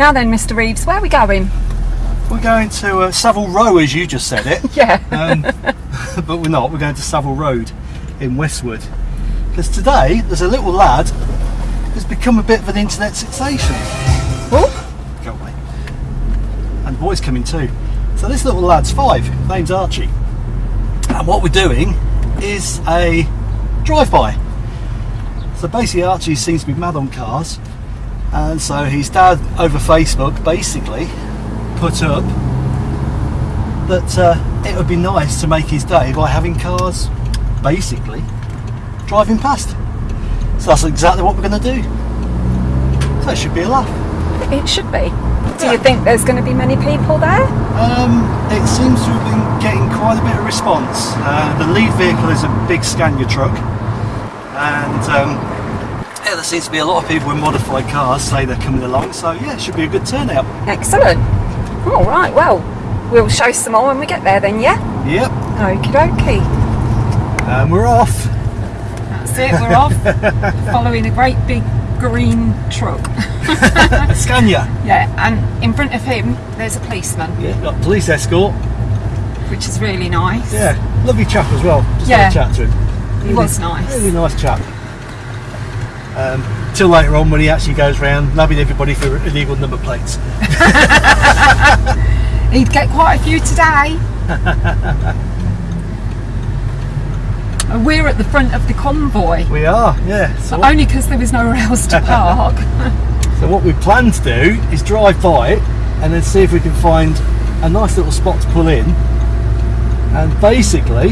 Now then, Mr. Reeves, where are we going? We're going to uh, Savile Row, as you just said it. Yeah. Um, but we're not. We're going to Savile Road in Westwood. Because today there's a little lad who's become a bit of an internet sensation. Oh, Go away. And the boy's coming too. So this little lad's five. His name's Archie. And what we're doing is a drive-by. So basically Archie seems to be mad on cars. And so his dad over Facebook basically put up that uh, it would be nice to make his day by having cars basically driving past. So that's exactly what we're going to do. So it should be a laugh. it should be. Do Yeah. you think there's going to be many people there? Um, it seems to have been getting quite a bit of response. Uh, the lead vehicle is a big Scania truck, and um, yeah, there seems to be a lot of people with modified cars say they're coming along. So yeah, it should be a good turnout. Excellent. All right, well, we'll show some more when we get there then, yeah? Yep, Okie dokie. and we're off. That's it, we're off. Following a great big green truck. Scania. Yeah, and in front of him, there's a policeman, Yeah, got police escort. which is really nice. Yeah, lovely chap as well. Just Yeah. had a chat to him. He was nice. Really nice chap. Um, till later on when he actually goes round nabbing everybody for illegal number plates. He'd get quite a few today. We're at the front of the convoy, We are, yeah. So what, only because there was nowhere else to park. so what we plan to do is drive by it and then see if we can find a nice little spot to pull in and basically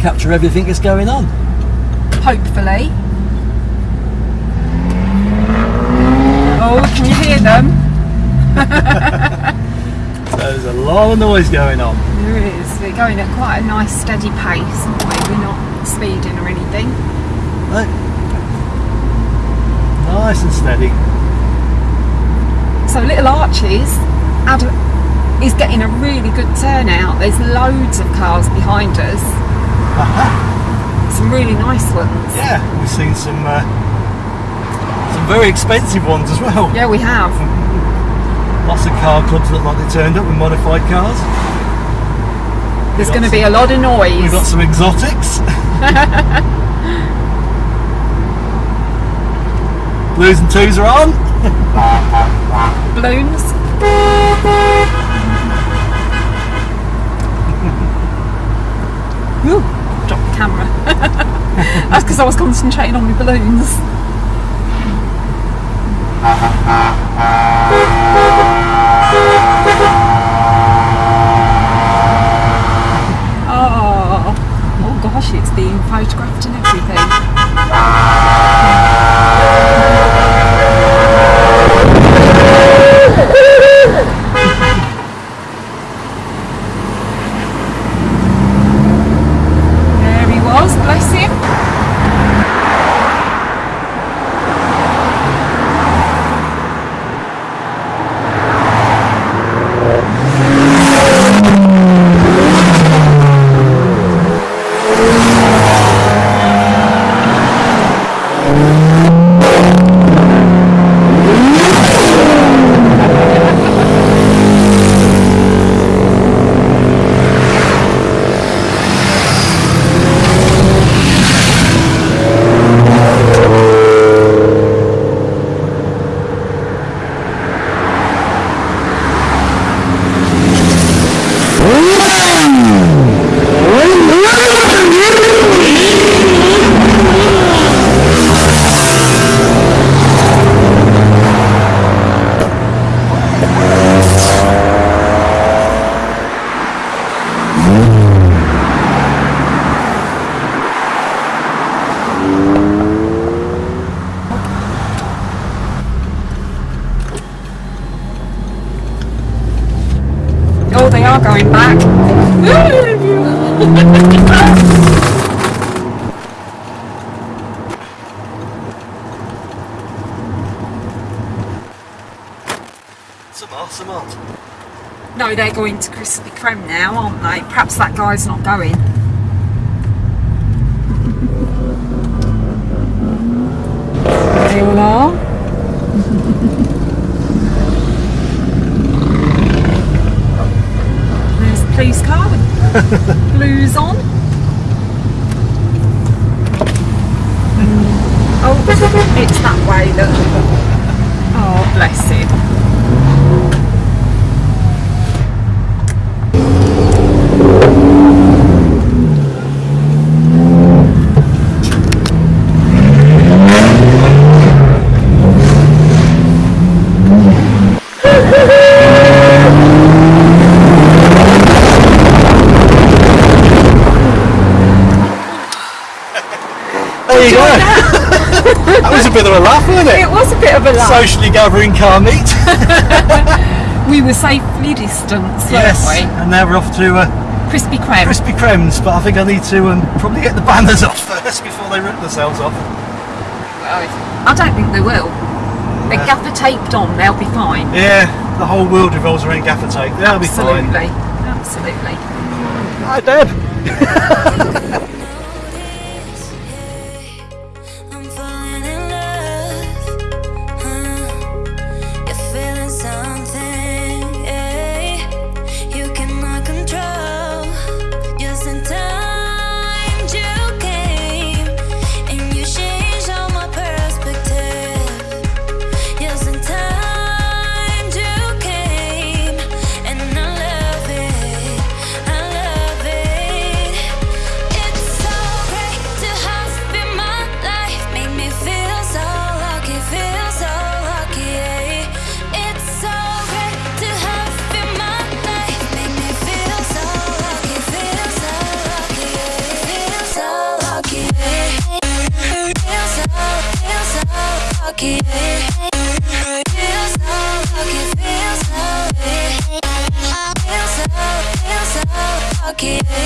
capture everything that's going on. Hopefully. Oh, can you hear them? So there's a lot of noise going on. There is. We're going at quite a nice steady pace, aren't we? We're not speeding or anything. Right. Nice and steady. So little Archie's had a, is getting a really good turnout. There's loads of cars behind us. Some really nice ones. Yeah, we've seen some uh, some very expensive ones as well. Yeah, we have. Lots of car clubs look like they turned up with modified cars. There's going to be a lot of noise. We've got some exotics. Blues and twos are on. balloons. Ooh, dropped the camera. That's because I was concentrating on my balloons. Oh, oh gosh, it's being photographed and everything. There he was, bless him. Oh, back. Some are, some. No, they're going to Krispy Kreme now, aren't they? Perhaps that guy's not going. They all are. Blues on. Mm. Oh, it's that way, look. Oh, bless him. There you go. that was a bit of a laugh, wasn't it? It was a bit of a laugh. Socially gathering car meet. we were safely distanced, yes. weren't And now we're off to uh, we? Krispy Kreme. Krispy Kremes, but I think I need to um, probably get the banners off first before they rip themselves off. I don't think they will. They're gaffer taped on, they'll be fine. Yeah, the whole world revolves around gaffer tape. They'll be fine. Absolutely. Absolutely. Hi, Deb. Feel so lucky, so, so, eh. so lucky.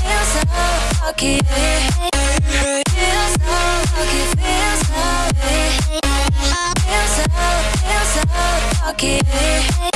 feel so lucky. So lucky, so so lucky.